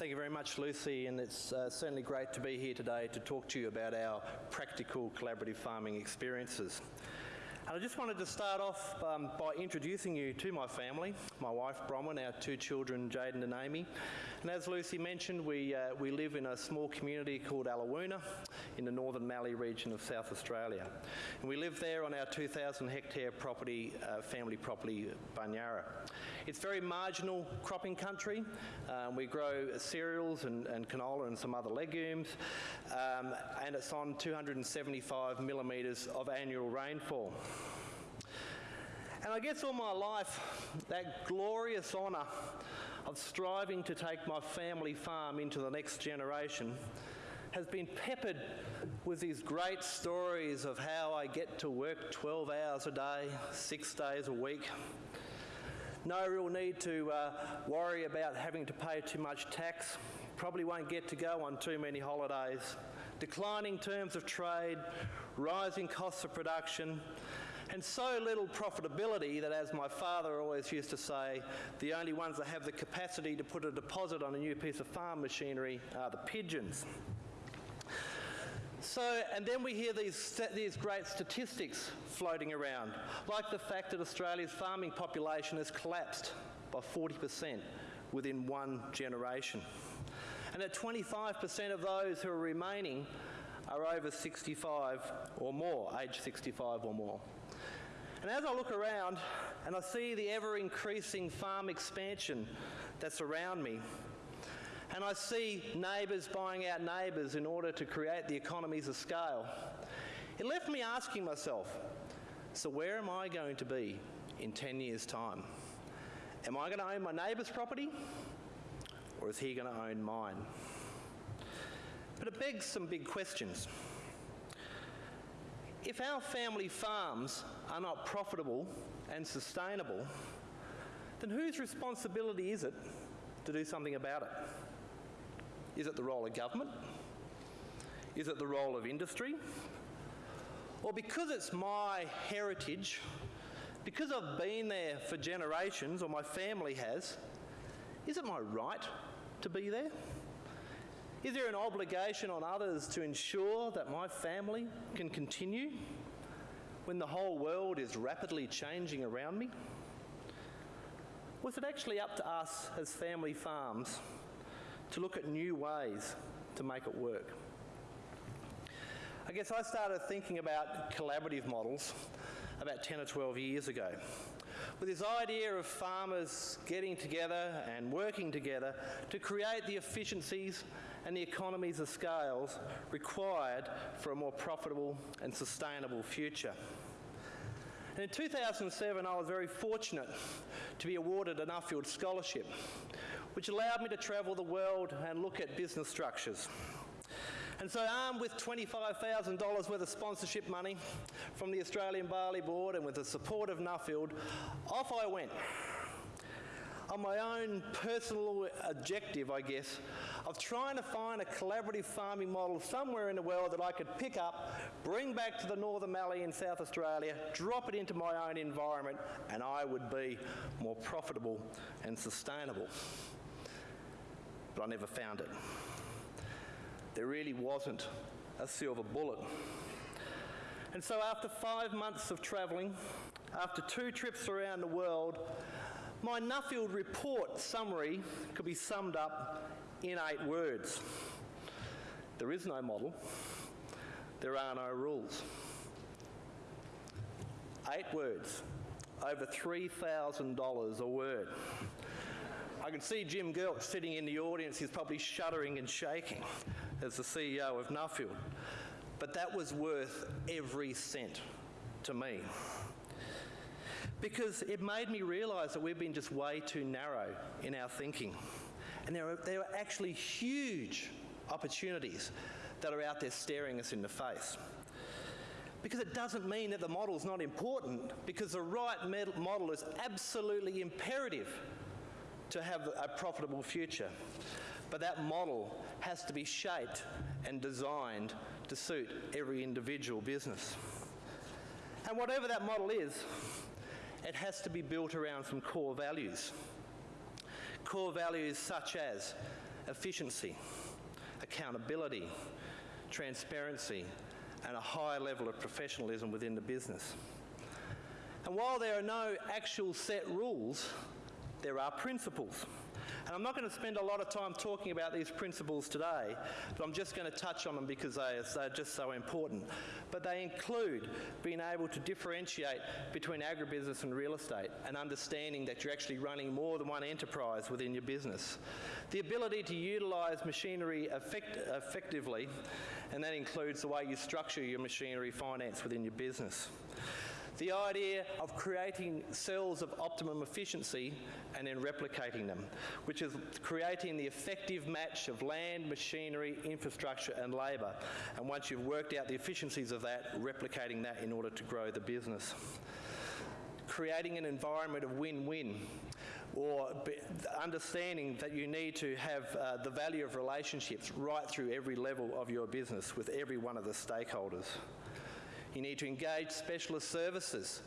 Thank you very much, Lucy, and it's uh, certainly great to be here today to talk to you about our practical collaborative farming experiences. And I just wanted to start off um, by introducing you to my family, my wife Bronwyn, our two children Jaden and Amy. And as Lucy mentioned, we, uh, we live in a small community called Alawoona in the Northern Mallee region of South Australia. And we live there on our 2,000 hectare property, uh, family property, Bunyara. It's very marginal cropping country. Um, we grow cereals and, and, canola and some other legumes. Um, and it's on 275 millimetres of annual rainfall. And I guess all my life, that glorious honour of striving to take my family farm into the next generation has been peppered with these great stories of how I get to work 12 hours a day, six days a week. No real need to uh, worry about having to pay too much tax. Probably won't get to go on too many holidays. Declining terms of trade, rising costs of production, and so little profitability that, as my father always used to say, the only ones that have the capacity to put a deposit on a new piece of farm machinery are the pigeons. So, and then we hear these, these great statistics floating around, like the fact that Australia's farming population has collapsed by 40% within one generation. And that 25% of those who are remaining are over 65 or more, age 65 or more. And as I look around and I see the ever increasing farm expansion that's around me, and I see neighbours buying out neighbours in order to create the economies of scale, it left me asking myself so, where am I going to be in 10 years' time? Am I going to own my neighbour's property, or is he going to own mine? But it begs some big questions. If our family farms are not profitable and sustainable, then whose responsibility is it to do something about it? Is it the role of government? Is it the role of industry? Or because it's my heritage, because I've been there for generations, or my family has, is it my right to be there? Is there an obligation on others to ensure that my family can continue when the whole world is rapidly changing around me? Was it actually up to us as family farms to look at new ways to make it work? I guess I started thinking about collaborative models about 10 or 12 years ago with this idea of farmers getting together and working together to create the efficiencies and the economies of scales required for a more profitable and sustainable future. And in 2007, I was very fortunate to be awarded a Nuffield Scholarship, which allowed me to travel the world and look at business structures. And so, armed with $25,000 worth of sponsorship money from the Australian Barley Board and with the support of Nuffield, off I went on my own personal objective, I guess, of trying to find a collaborative farming model somewhere in the world that I could pick up, bring back to the Northern Mallee in South Australia, drop it into my own environment, and I would be more profitable and sustainable. But I never found it. There really wasn't a silver bullet. And so, after five months of travelling, after two trips around the world, my Nuffield report summary could be summed up in eight words. There is no model, there are no rules. Eight words, over $3,000 a word. I can see Jim Geltch sitting in the audience, he's probably shuddering and shaking as the CEO of Nuffield. But that was worth every cent to me because it made me realise that we've been just way too narrow in our thinking. And there are, there are actually huge opportunities that are out there staring us in the face. Because it doesn't mean that the model is not important, because the right model is absolutely imperative to have a profitable future. But that model has to be shaped and designed to suit every individual business. And whatever that model is, it has to be built around some core values. Core values such as efficiency, accountability, transparency, and a high level of professionalism within the business. And while there are no actual set rules, there are principles. And I'm not going to spend a lot of time talking about these principles today, but I'm just going to touch on them because they they're just so important. But they include being able to differentiate between agribusiness and real estate and understanding that you're actually running more than one enterprise within your business. The ability to utilise machinery effect effectively, and that includes the way you structure your machinery finance within your business the idea of creating cells of optimum efficiency and then replicating them, which is creating the effective match of land, machinery, infrastructure and labour. And once you've worked out the efficiencies of that, replicating that in order to grow the business. Creating an environment of win-win or understanding that you need to have uh, the value of relationships right through every level of your business with every one of the stakeholders. You need to engage specialist services.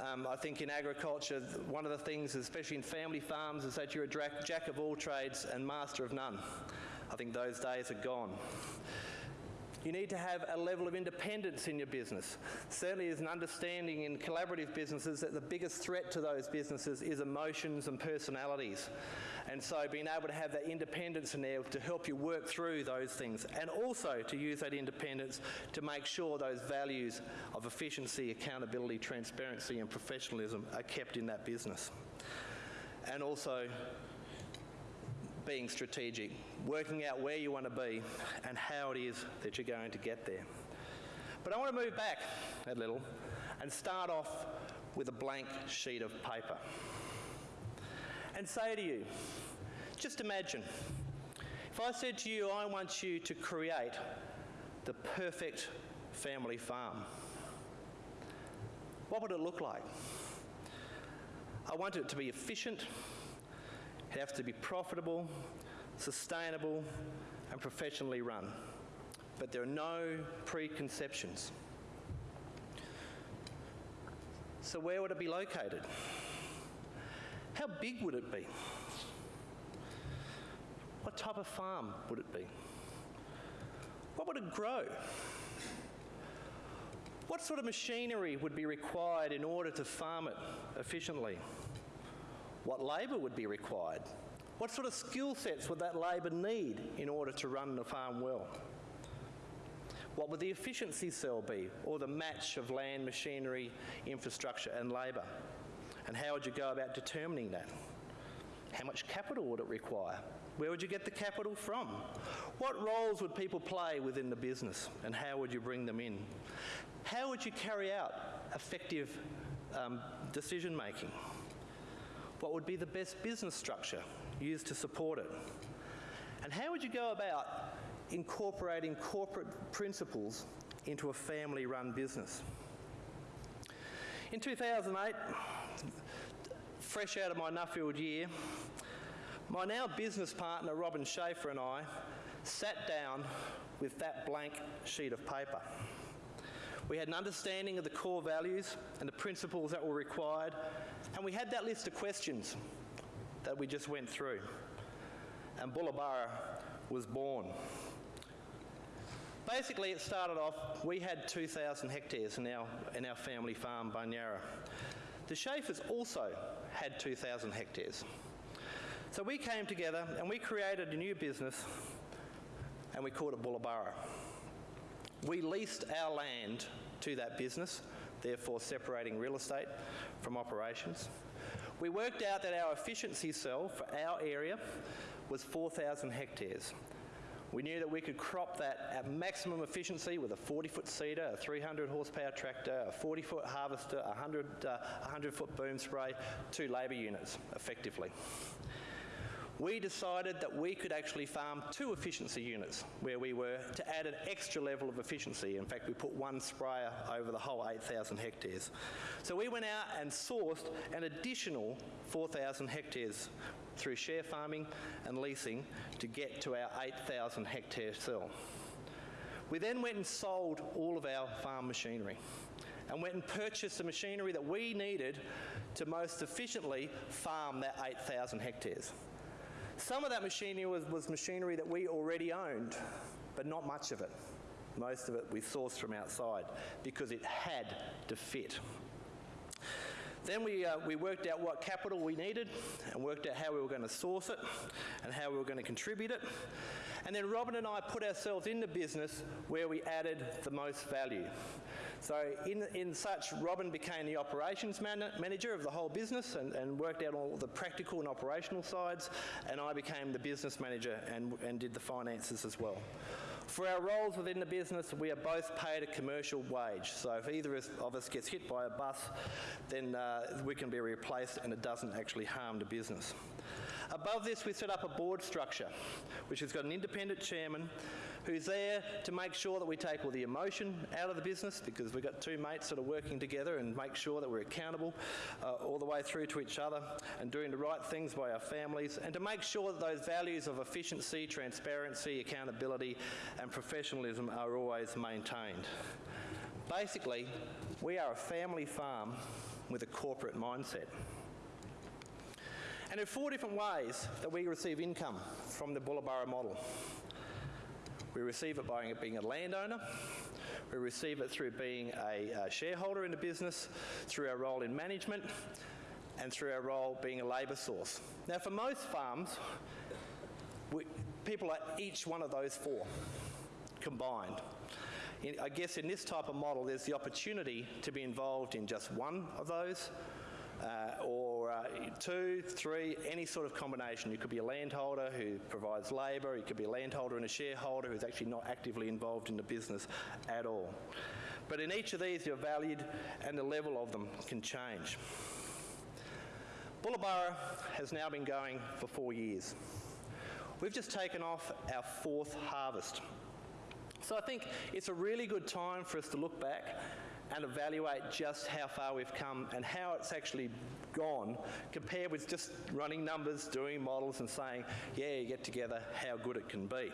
Um, I think in agriculture, one of the things, especially in family farms, is that you're a jack of all trades and master of none. I think those days are gone. You need to have a level of independence in your business. Certainly, there's an understanding in collaborative businesses that the biggest threat to those businesses is emotions and personalities. And so being able to have that independence in there to help you work through those things and also to use that independence to make sure those values of efficiency, accountability, transparency and professionalism are kept in that business. And also being strategic, working out where you want to be and how it is that you're going to get there. But I want to move back a little and start off with a blank sheet of paper and say to you, just imagine, if I said to you, I want you to create the perfect family farm, what would it look like? I want it to be efficient, it has to be profitable, sustainable, and professionally run. But there are no preconceptions. So, where would it be located? How big would it be? What type of farm would it be? What would it grow? What sort of machinery would be required in order to farm it efficiently? What labour would be required? What sort of skill sets would that labour need in order to run the farm well? What would the efficiency cell be, or the match of land, machinery, infrastructure, and labour? And how would you go about determining that? How much capital would it require? Where would you get the capital from? What roles would people play within the business and how would you bring them in? How would you carry out effective um, decision making? What would be the best business structure used to support it? And how would you go about incorporating corporate principles into a family run business? In 2008, fresh out of my Nuffield year, my now business partner Robin Schaefer and I sat down with that blank sheet of paper. We had an understanding of the core values and the principles that were required, and we had that list of questions that we just went through. And Bullaburra was born. Basically, it started off, we had 2,000 hectares in our, in our family farm, Bunyara. The Schaefers also had 2,000 hectares. So we came together and we created a new business and we called it Bullaburra. We leased our land to that business, therefore separating real estate from operations. We worked out that our efficiency cell for our area was 4,000 hectares. We knew that we could crop that at maximum efficiency with a 40 foot seeder, a 300 horsepower tractor, a 40 foot harvester, a 100, uh, 100 foot boom spray, two labour units effectively we decided that we could actually farm two efficiency units where we were to add an extra level of efficiency. In fact, we put one sprayer over the whole 8,000 hectares. So we went out and sourced an additional 4,000 hectares through share farming and leasing to get to our 8,000 hectare cell. We then went and sold all of our farm machinery and went and purchased the machinery that we needed to most efficiently farm that 8,000 hectares. Some of that machinery was, was machinery that we already owned, but not much of it. Most of it we sourced from outside because it had to fit. Then we, uh, we worked out what capital we needed and worked out how we were going to source it and how we were going to contribute it. And then Robin and I put ourselves in the business where we added the most value. So in, in such, Robin became the operations man manager of the whole business and, and worked out all the practical and operational sides, and I became the business manager and, and did the finances as well. For our roles within the business, we are both paid a commercial wage. So if either of us gets hit by a bus, then uh, we can be replaced and it doesn't actually harm the business. Above this, we set up a board structure, which has got an independent chairman who's there to make sure that we take all the emotion out of the business because we've got two mates that are working together and make sure that we're accountable uh, all the way through to each other and doing the right things by our families and to make sure that those values of efficiency, transparency, accountability and professionalism are always maintained. Basically, we are a family farm with a corporate mindset. And there are four different ways that we receive income from the Bulla model. We receive it by being a landowner. We receive it through being a, a shareholder in the business, through our role in management, and through our role being a labour source. Now, for most farms, we, people are each one of those four combined. In, I guess in this type of model, there's the opportunity to be involved in just one of those, uh, or uh, two, three, any sort of combination. You could be a landholder who provides labour, you could be a landholder and a shareholder who's actually not actively involved in the business at all. But in each of these, you're valued and the level of them can change. Bullaburra has now been going for four years. We've just taken off our fourth harvest. So I think it's a really good time for us to look back and evaluate just how far we've come and how it's actually gone compared with just running numbers, doing models and saying, yeah, you get together how good it can be.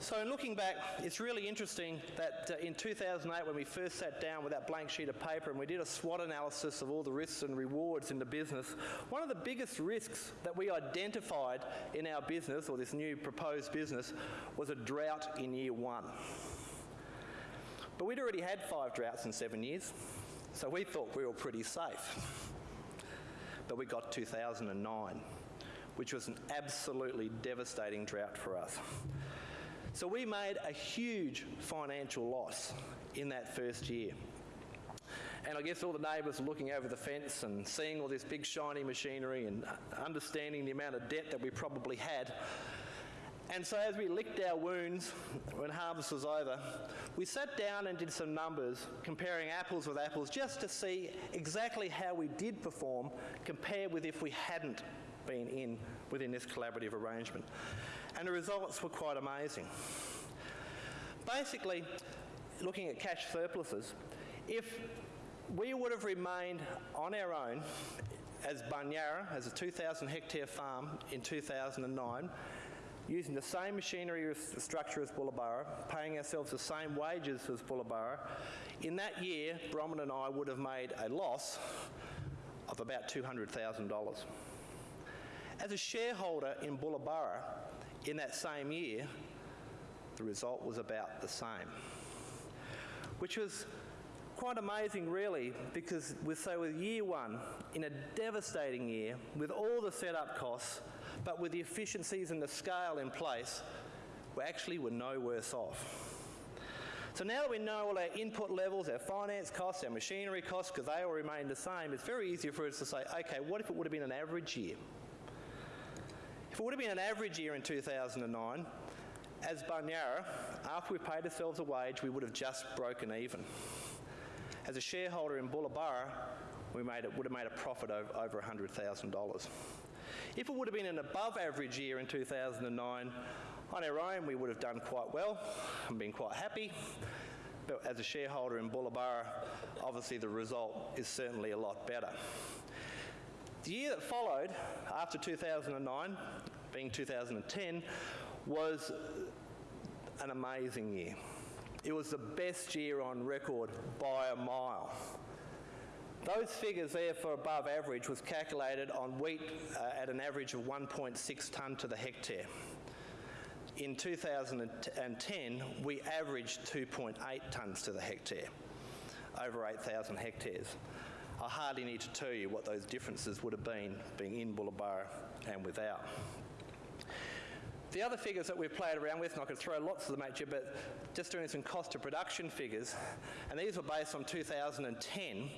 So in looking back, it's really interesting that uh, in 2008 when we first sat down with that blank sheet of paper and we did a SWOT analysis of all the risks and rewards in the business, one of the biggest risks that we identified in our business, or this new proposed business, was a drought in year one. But we'd already had five droughts in seven years, so we thought we were pretty safe. But we got 2009, which was an absolutely devastating drought for us. So we made a huge financial loss in that first year. And I guess all the neighbours were looking over the fence and seeing all this big shiny machinery and understanding the amount of debt that we probably had and so, as we licked our wounds when harvest was over, we sat down and did some numbers comparing apples with apples just to see exactly how we did perform compared with if we hadn't been in within this collaborative arrangement. And the results were quite amazing. Basically, looking at cash surpluses, if we would have remained on our own as Bunyara, as a 2,000 hectare farm in 2009, using the same machinery structure as Bullaburra, paying ourselves the same wages as Bullaburra, in that year, Bronwyn and I would have made a loss of about $200,000. As a shareholder in Bullaburra in that same year, the result was about the same, which was quite amazing really because with so with year one in a devastating year with all the setup costs but with the efficiencies and the scale in place, we actually were no worse off. So now that we know all our input levels, our finance costs, our machinery costs, because they all remain the same, it's very easy for us to say, okay, what if it would have been an average year? If it would have been an average year in 2009, as Bunyara, after we paid ourselves a wage, we would have just broken even. As a shareholder in Bullaburra, we made it, would have made a profit of over $100,000. If it would have been an above average year in 2009, on our own we would have done quite well and been quite happy. But as a shareholder in Bullaburra, obviously the result is certainly a lot better. The year that followed, after 2009, being 2010, was an amazing year. It was the best year on record by a mile. Those figures there for above average was calculated on wheat uh, at an average of 1.6 tonne to the hectare. In 2010, we averaged 2.8 tonnes to the hectare, over 8,000 hectares. I hardly need to tell you what those differences would have been being in Bullaburra and without. The other figures that we've played around with, and I could throw lots of them at you, but just doing some cost of production figures, and these were based on 2010.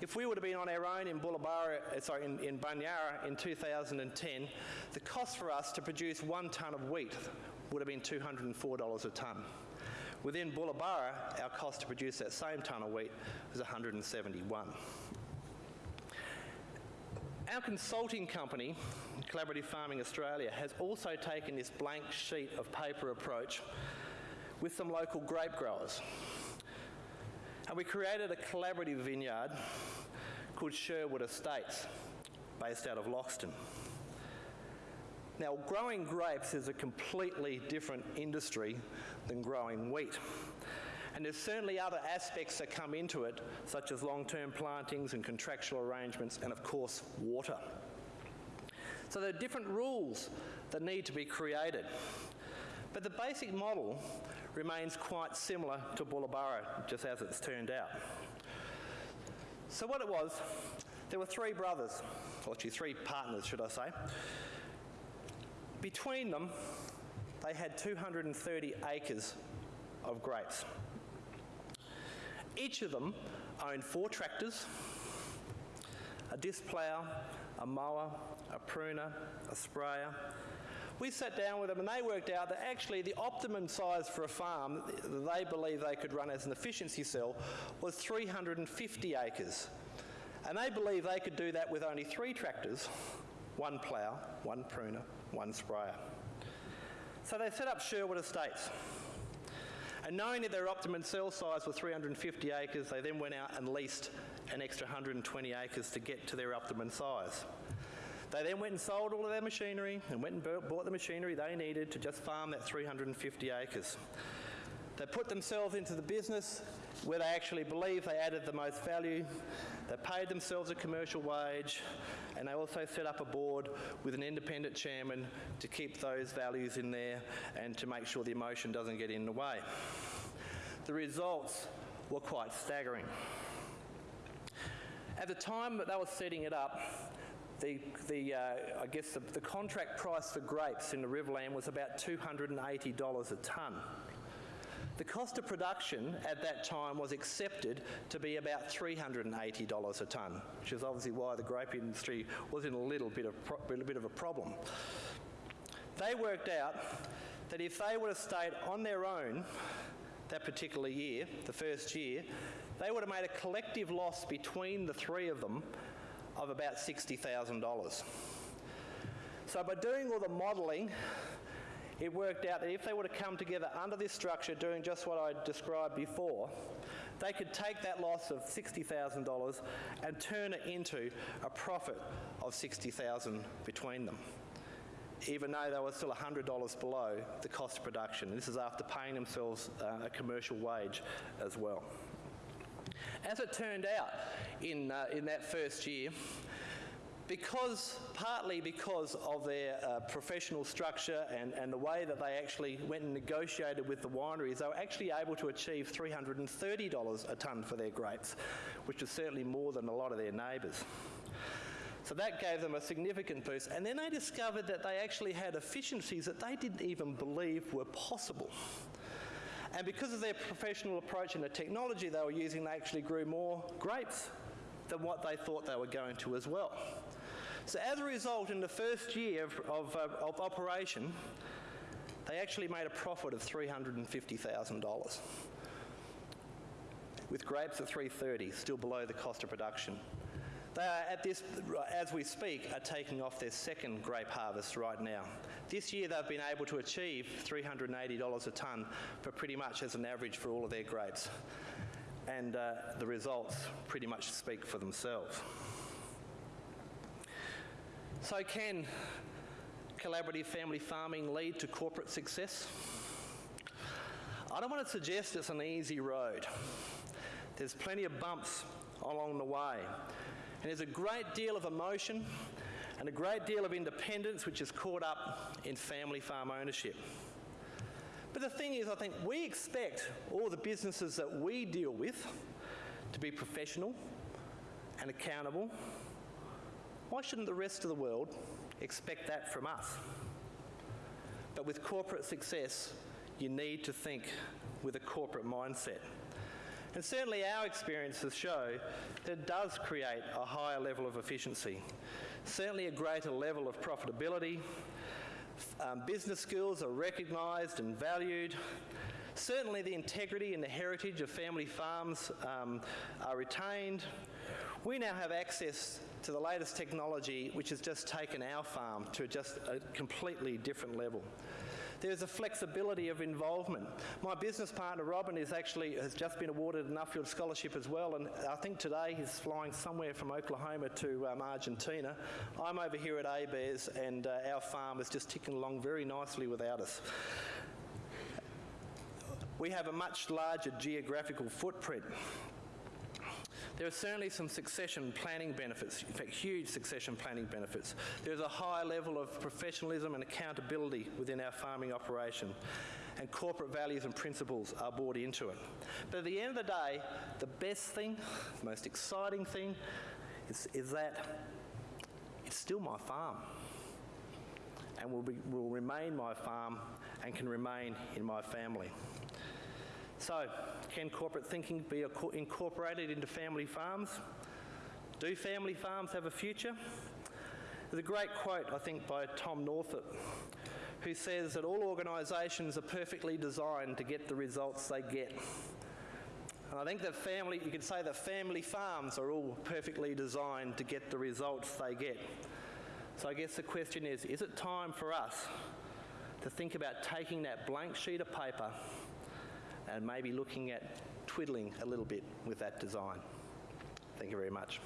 If we would have been on our own in Bullaburra, uh, sorry, in, in Bunyara in 2010, the cost for us to produce one tonne of wheat would have been $204 a tonne. Within Bullaburra, our cost to produce that same tonne of wheat was 171. Our consulting company, Collaborative Farming Australia, has also taken this blank sheet of paper approach with some local grape growers. And we created a collaborative vineyard called Sherwood Estates, based out of Loxton. Now, growing grapes is a completely different industry than growing wheat. And there's certainly other aspects that come into it, such as long-term plantings and contractual arrangements, and of course, water. So there are different rules that need to be created. But the basic model remains quite similar to Bullaburra, just as it's turned out. So what it was, there were three brothers, or actually three partners, should I say. Between them, they had 230 acres of grapes. Each of them owned four tractors, a disc plough, a mower, a pruner, a sprayer. We sat down with them and they worked out that actually the optimum size for a farm that they believe they could run as an efficiency cell was 350 acres. And they believe they could do that with only three tractors, one plough, one pruner, one sprayer. So they set up Sherwood Estates. And knowing that their optimum cell size was 350 acres, they then went out and leased an extra 120 acres to get to their optimum size. They then went and sold all of their machinery and went and bought the machinery they needed to just farm that 350 acres. They put themselves into the business where they actually believe they added the most value. They paid themselves a commercial wage and they also set up a board with an independent chairman to keep those values in there and to make sure the emotion doesn't get in the way. The results were quite staggering. At the time that they were setting it up, the, the uh, I guess the, the contract price for grapes in the Riverland was about $280 a tonne. The cost of production at that time was accepted to be about $380 a tonne, which is obviously why the grape industry was in a little bit of, a bit of a problem. They worked out that if they would have stayed on their own that particular year, the first year, they would have made a collective loss between the three of them of about $60,000. So by doing all the modelling it worked out that if they were to come together under this structure doing just what I described before, they could take that loss of $60,000 and turn it into a profit of 60,000 between them, even though they were still $100 below the cost of production. This is after paying themselves uh, a commercial wage as well. As it turned out in, uh, in that first year, because partly because of their uh, professional structure and, and the way that they actually went and negotiated with the wineries, they were actually able to achieve $330 a tonne for their grapes, which is certainly more than a lot of their neighbours. So that gave them a significant boost. And then they discovered that they actually had efficiencies that they didn't even believe were possible. And because of their professional approach and the technology they were using, they actually grew more grapes than what they thought they were going to as well. So as a result, in the first year of, of, uh, of operation, they actually made a profit of $350,000 with grapes at 330, still below the cost of production. They are at this, as we speak, are taking off their second grape harvest right now. This year they've been able to achieve $380 a tonne for pretty much as an average for all of their grapes. And uh, the results pretty much speak for themselves. So, can collaborative family farming lead to corporate success? I don't want to suggest it's an easy road. There's plenty of bumps along the way. And there's a great deal of emotion and a great deal of independence which is caught up in family farm ownership. But the thing is, I think we expect all the businesses that we deal with to be professional and accountable. Why shouldn't the rest of the world expect that from us? But with corporate success, you need to think with a corporate mindset. And certainly our experiences show that it does create a higher level of efficiency, certainly a greater level of profitability. Um, business skills are recognised and valued. Certainly the integrity and the heritage of family farms um, are retained. We now have access to the latest technology which has just taken our farm to just a completely different level. There's a flexibility of involvement. My business partner Robin is actually has just been awarded an Nuffield Scholarship as well, and I think today he's flying somewhere from Oklahoma to um, Argentina. I'm over here at ABARES, and uh, our farm is just ticking along very nicely without us. We have a much larger geographical footprint there are certainly some succession planning benefits, in fact, huge succession planning benefits. There's a high level of professionalism and accountability within our farming operation, and corporate values and principles are brought into it. But at the end of the day, the best thing, the most exciting thing, is, is that it's still my farm and will, be, will remain my farm and can remain in my family. So, can corporate thinking be incorporated into family farms? Do family farms have a future? There's a great quote, I think, by Tom Northup, who says that all organisations are perfectly designed to get the results they get. And I think that family, you could say that family farms are all perfectly designed to get the results they get. So I guess the question is, is it time for us to think about taking that blank sheet of paper and maybe looking at twiddling a little bit with that design. Thank you very much.